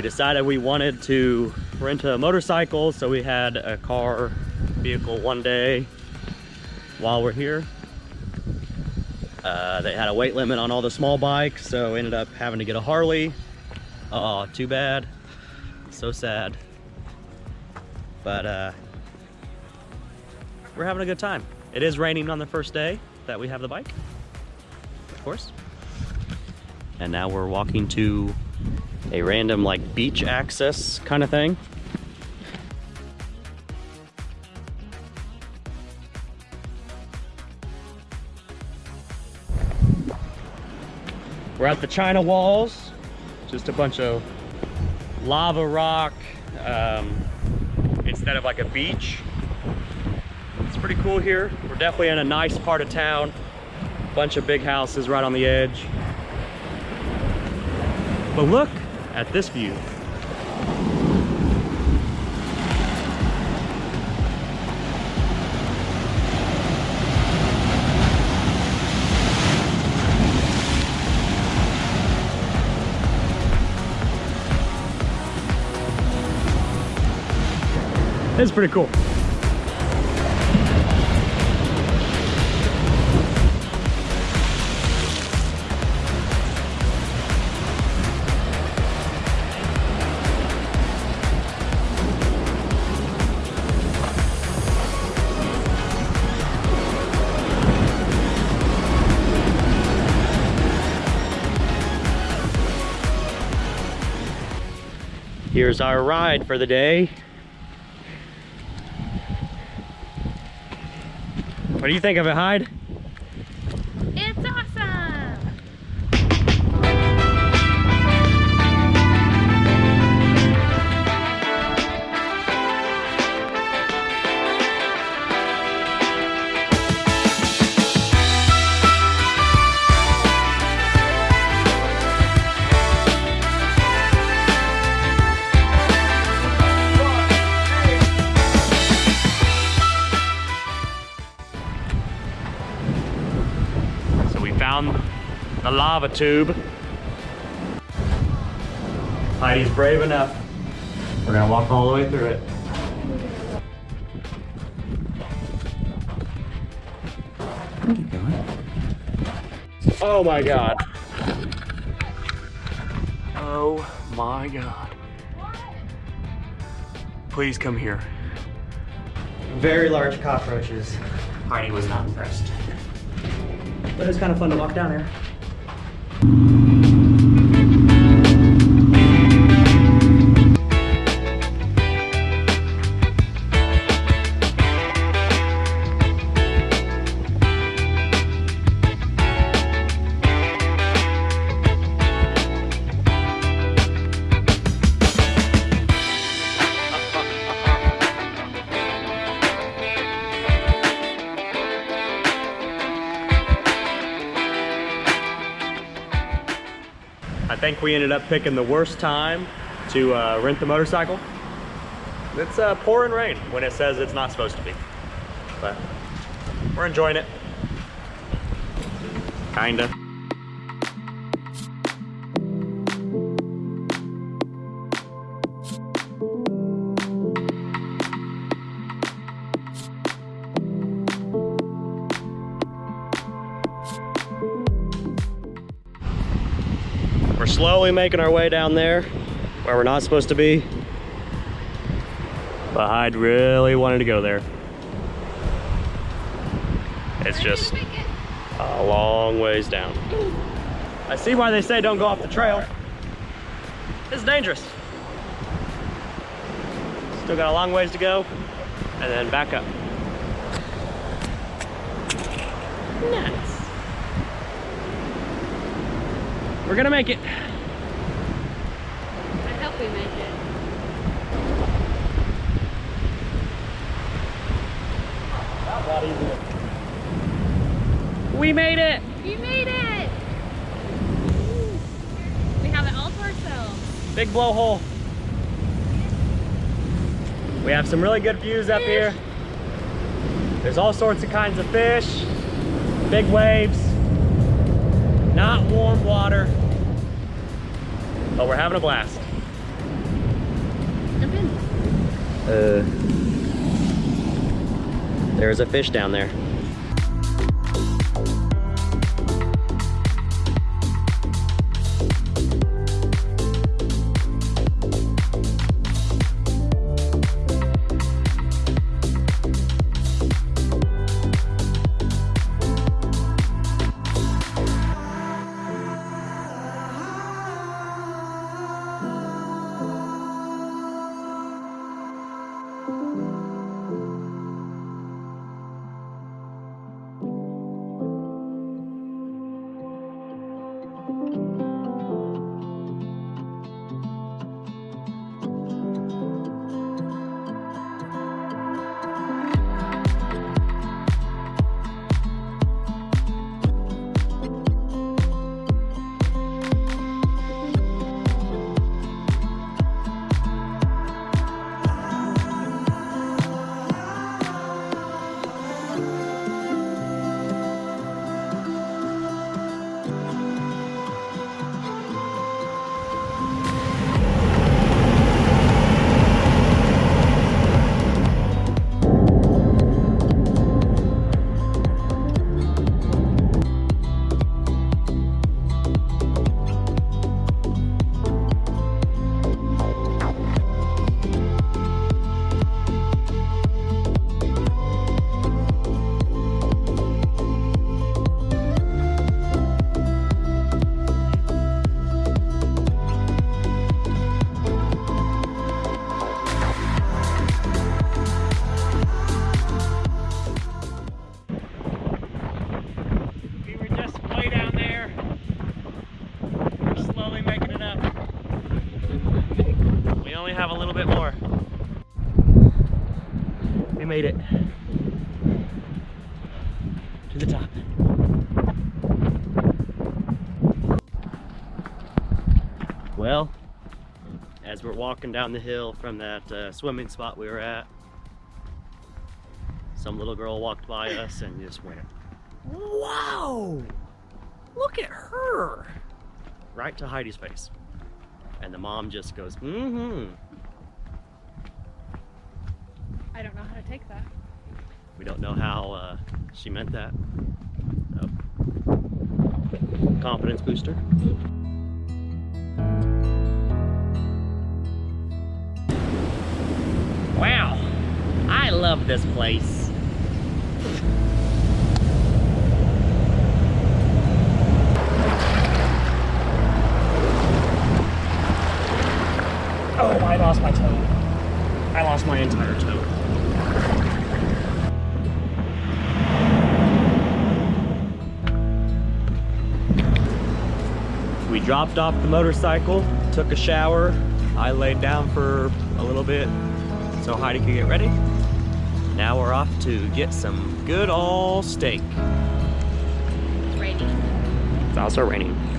we decided we wanted to rent a motorcycle, so we had a car vehicle one day while we're here. Uh, they had a weight limit on all the small bikes, so ended up having to get a Harley. Oh, too bad. So sad. But uh, we're having a good time. It is raining on the first day that we have the bike, of course. And now we're walking to a random like beach access kind of thing. We're at the China Walls, just a bunch of lava rock um, instead of like a beach. It's pretty cool here. We're definitely in a nice part of town. Bunch of big houses right on the edge. But look at this view. It's pretty cool. Here's our ride for the day. What do you think of it, Hyde? The lava tube. Heidi's brave enough. We're gonna walk all the way through it. Keep going. Oh my god. Oh my god. Please come here. Very large cockroaches. Heidi was not impressed. But it was kind of fun to walk down here. Think we ended up picking the worst time to uh, rent the motorcycle. It's uh, pouring rain when it says it's not supposed to be. But we're enjoying it. Kinda. We're slowly making our way down there where we're not supposed to be. But Hyde really wanted to go there. It's just a long ways down. I see why they say don't go off the trail. It's dangerous. Still got a long ways to go and then back up. Nice. We're gonna make it. I hope we make it. We made it. We made it! We have it all to ourselves. Big blowhole. We have some really good views up here. There's all sorts of kinds of fish, big waves, not warm water, but we're having a blast. Jump in. Uh, there's a fish down there. Slowly making it up. We only have a little bit more. We made it to the top. Well, as we're walking down the hill from that uh, swimming spot we were at, some little girl walked by us and just went, Wow! Look at her! Right to Heidi's face. And the mom just goes, mm hmm. I don't know how to take that. We don't know how uh, she meant that. So, confidence booster. Wow! I love this place. Oh, I lost my toe. I lost my entire toe. We dropped off the motorcycle, took a shower. I laid down for a little bit so Heidi could get ready. Now we're off to get some good all steak. It's raining. It's also raining.